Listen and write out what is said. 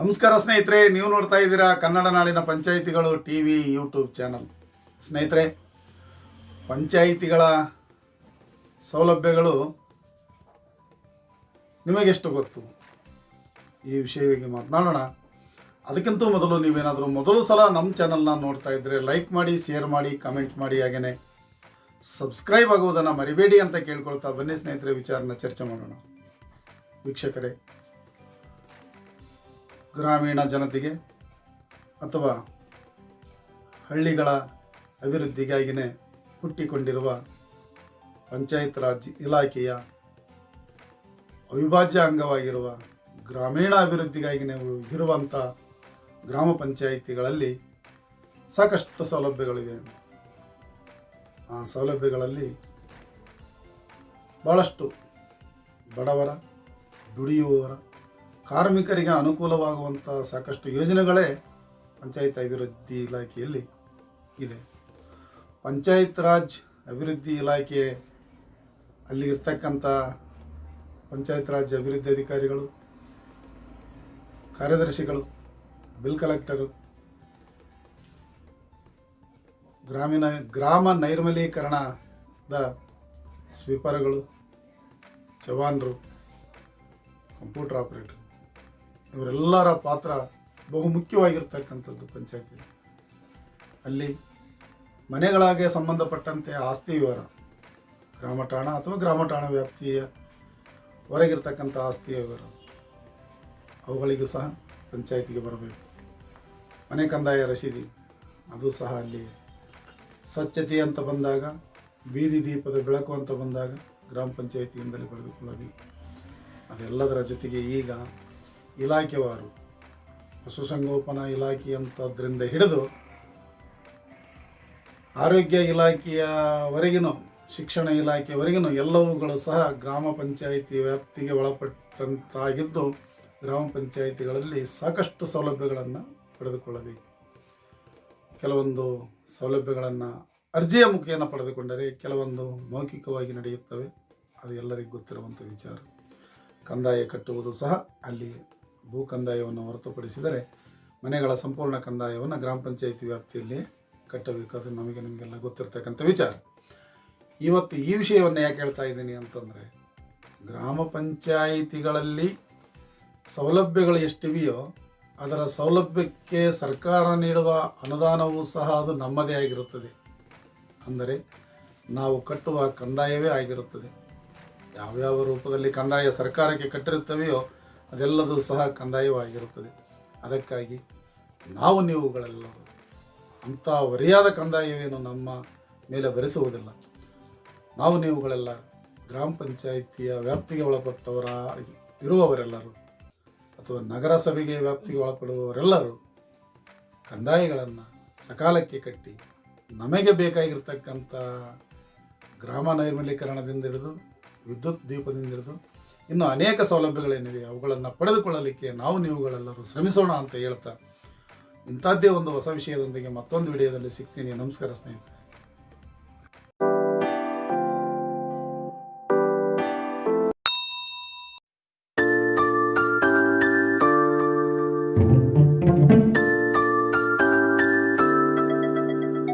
ನಮಸ್ಕಾರ ಸ್ನೇಹಿತರೆ, ನೀವು ನೋಡ್ತಾ ಇದ್ದೀರಾ ಕನ್ನಡ ನಾಡಿನ ಪಂಚಾಯಿತಿಗಳು ಟಿ ವಿ ಯೂಟ್ಯೂಬ್ ಚಾನಲ್. ಸ್ನೇಹಿತರೆ, ಪಂಚಾಯಿತಿಗಳ ಸೌಲಭ್ಯಗಳು ನಿಮಗೆಷ್ಟು ಗೊತ್ತು? ಈ ವಿಷಯವಾಗಿ ಮಾತನಾಡೋಣ. ಅದಕ್ಕಿಂತ ಮೊದಲು ನೀವೇನಾದರೂ ಮೊದಲು ಸಲ ನಮ್ಮ ಚಾನಲ್ನ ನೋಡ್ತಾ ಇದ್ದರೆ ಲೈಕ್ ಮಾಡಿ ಶೇರ್ ಮಾಡಿ ಕಮೆಂಟ್ ಮಾಡಿ ಹಾಗೆಯೇ ಸಬ್ಸ್ಕ್ರೈಬ್ ಆಗುವುದನ್ನು ಮರಿಬೇಡಿ ಅಂತ ಕೇಳ್ಕೊಳ್ತಾ ಬನ್ನಿ ಸ್ನೇಹಿತರೆ, ವಿಚಾರನ ಚರ್ಚೆ ಮಾಡೋಣ. ವೀಕ್ಷಕರೇ ಗ್ರಾಮೀಣ ಜನತೆಗೆ ಅಥವಾ ಹಳ್ಳಿಗಳ ಅಭಿವೃದ್ಧಿಗಾಗಿಯೇ ಹುಟ್ಟಿಕೊಂಡಿರುವ ಪಂಚಾಯತ್ ರಾಜ್ ಇಲಾಖೆಯ ಅವಿಭಾಜ್ಯ ಅಂಗವಾಗಿರುವ ಗ್ರಾಮೀಣ ಅಭಿವೃದ್ಧಿಗಾಗಿಯೇ ಇರುವಂಥ ಗ್ರಾಮ ಪಂಚಾಯಿತಿಗಳಲ್ಲಿ ಸಾಕಷ್ಟು ಸೌಲಭ್ಯಗಳಿವೆ. ಆ ಸೌಲಭ್ಯಗಳಲ್ಲಿ ಭಾಳಷ್ಟು ಬಡವರ, ದುಡಿಯುವವರ ಕಾರ್ಮಿಕರಿಗೆ ಅನುಕೂಲವಾಗುವಂಥ ಸಾಕಷ್ಟು ಯೋಜನೆಗಳೇ ಪಂಚಾಯತ್ ಅಭಿವೃದ್ಧಿ ಇಲಾಖೆಯಲ್ಲಿ ಇದೆ. ಪಂಚಾಯತ್ ರಾಜ್ ಅಭಿವೃದ್ಧಿ ಇಲಾಖೆ ಅಲ್ಲಿ ಇರ್ತಕ್ಕಂಥ ಪಂಚಾಯತ್ ರಾಜ್ ಅಭಿವೃದ್ಧಿ ಅಧಿಕಾರಿಗಳು, ಕಾರ್ಯದರ್ಶಿಗಳು ಬಿಲ್ ಕಲೆಕ್ಟರು ಗ್ರಾಮೀಣ, ಗ್ರಾಮ ನೈರ್ಮಲೀಕರಣದ ಸ್ವೀಪರ್ಗಳು, ಜವಾನರು ಕಂಪ್ಯೂಟರ್ ಆಪರೇಟರ್ ಇವರೆಲ್ಲರ ಪಾತ್ರ ಬಹು ಮುಖ್ಯವಾಗಿರ್ತಕ್ಕಂಥದ್ದು ಪಂಚಾಯತಿ. ಅಲ್ಲಿ ಮನೆಗಳಾಗೆ ಸಂಬಂಧಪಟ್ಟಂತೆ ಆಸ್ತಿ ವಿವರ, ಗ್ರಾಮ ಠಾಣ ಅಥವಾ ಗ್ರಾಮ ಠಾಣ ವ್ಯಾಪ್ತಿಯ ಹೊರಗಿರ್ತಕ್ಕಂಥ ಆಸ್ತಿಯ ವಿವರ ಅವುಗಳಿಗೂ ಸಹ ಪಂಚಾಯತಿಗೆ ಬರಬೇಕು. ಮನೆ ಕಂದಾಯ ರಸೀದಿ ಅದು ಸಹ ಅಲ್ಲಿ ಸ್ವಚ್ಛತೆ ಅಂತ ಬಂದಾಗ, ಬೀದಿ ದೀಪದ ಬೆಳಕು ಅಂತ ಬಂದಾಗ ಗ್ರಾಮ ಪಂಚಾಯತಿಯಿಂದಲೇ ಪಡೆದುಕೊಳ್ಳಬೇಕು. ಅದೆಲ್ಲದರ ಜೊತೆಗೆ ಈಗ ಇಲಾಖೆವಾರು ಪಶುಸಂಗೋಪನಾ ಇಲಾಖೆ ಅಂತದ್ರಿಂದ ಹಿಡಿದು ಆರೋಗ್ಯ ಇಲಾಖೆಯವರೆಗಿನ, ಶಿಕ್ಷಣ ಇಲಾಖೆಯವರೆಗಿನ ಎಲ್ಲವುಗಳು ಸಹ ಗ್ರಾಮ ಪಂಚಾಯಿತಿ ವ್ಯಾಪ್ತಿಗೆ ಒಳಪಟ್ಟಂತಾಗಿದ್ದು ಗ್ರಾಮ ಪಂಚಾಯಿತಿಗಳಲ್ಲಿ ಸಾಕಷ್ಟು ಸೌಲಭ್ಯಗಳನ್ನು ಪಡೆದುಕೊಳ್ಳಬೇಕು. ಕೆಲವೊಂದು ಸೌಲಭ್ಯಗಳನ್ನು ಅರ್ಜಿಯ ಮುಖೇನ ಪಡೆದುಕೊಂಡರೆ ಕೆಲವೊಂದು ಮೌಖಿಕವಾಗಿ ನಡೆಯುತ್ತವೆ. ಅದು ಎಲ್ಲರಿಗೂ ಗೊತ್ತಿರುವಂಥ ವಿಚಾರ. ಕಂದಾಯ ಕಟ್ಟುವುದು ಸಹ ಅಲ್ಲಿ ಭೂ ಕಂದಾಯವನ್ನು ಹೊರತುಪಡಿಸಿದರೆ ಮನೆಗಳ ಸಂಪೂರ್ಣ ಕಂದಾಯವನ್ನು ಗ್ರಾಮ ಪಂಚಾಯಿತಿ ವ್ಯಾಪ್ತಿಯಲ್ಲಿ ಕಟ್ಟಬೇಕು ಅದು ನಮಗೆ ನಿಮಗೆಲ್ಲ ಗೊತ್ತಿರ್ತಕ್ಕಂಥ ವಿಚಾರ. ಇವತ್ತು ಈ ವಿಷಯವನ್ನು ಯಾಕೆ ಹೇಳ್ತಾ ಇದ್ದೀನಿ ಅಂತಂದರೆ, ಗ್ರಾಮ ಪಂಚಾಯಿತಿಗಳಲ್ಲಿ ಸೌಲಭ್ಯಗಳು ಎಷ್ಟಿವೆಯೋ ಅದರ ಸೌಲಭ್ಯಕ್ಕೆ ಸರ್ಕಾರ ನೀಡುವ ಅನುದಾನವೂ ಸಹ ಅದು ನಮ್ಮದೇ ಆಗಿರುತ್ತದೆ. ಅಂದರೆ ನಾವು ಕಟ್ಟುವ ಕಂದಾಯವೇ ಆಗಿರುತ್ತದೆ. ಯಾವ್ಯಾವ ರೂಪದಲ್ಲಿ ಕಂದಾಯ ಸರ್ಕಾರಕ್ಕೆ ಕಟ್ಟಿರುತ್ತವೆಯೋ ಅದೆಲ್ಲದೂ ಸಹ ಕಂದಾಯವಾಗಿರುತ್ತದೆ. ಅದಕ್ಕಾಗಿ ನಾವು ನೀವುಗಳೆಲ್ಲರೂ ಅಂಥ ವರಿಯಾದ ಕಂದಾಯವೇನು ನಮ್ಮ ಮೇಲೆ ಭರಿಸುವುದಿಲ್ಲ ನಾವು ನೀವುಗಳೆಲ್ಲ ಗ್ರಾಮ ಪಂಚಾಯಿತಿಯ ವ್ಯಾಪ್ತಿಗೆ ಒಳಪಟ್ಟವರ ಇರುವವರೆಲ್ಲರೂ ಅಥವಾ ನಗರಸಭೆಗೆ ವ್ಯಾಪ್ತಿಗೆ ಒಳಪಡುವವರೆಲ್ಲರೂ ಕಂದಾಯಗಳನ್ನು ಸಕಾಲಕ್ಕೆ ಕಟ್ಟಿ ನಮಗೆ ಬೇಕಾಗಿರ್ತಕ್ಕಂಥ ಗ್ರಾಮ ನೈರ್ಮಲೀಕರಣದಿಂದ ಹಿಡಿದು ವಿದ್ಯುತ್ ದೀಪದಿಂದ ಹಿಡಿದು ಇನ್ನು ಅನೇಕ ಸೌಲಭ್ಯಗಳೇನಿವೆ, ಅವುಗಳನ್ನು ಪಡೆದುಕೊಳ್ಳಲಿಕ್ಕೆ ನಾವು ನೀವುಗಳೆಲ್ಲರೂ ಶ್ರಮಿಸೋಣ ಅಂತ ಹೇಳ್ತಾ ಇಂಥದ್ದೇ ಒಂದು ಹೊಸ ವಿಷಯದೊಂದಿಗೆ ಮತ್ತೊಂದು ವಿಡಿಯೋದಲ್ಲಿ ಸಿಗ್ತೀನಿ. ನಮಸ್ಕಾರ ಸ್ನೇಹಿತರೆ.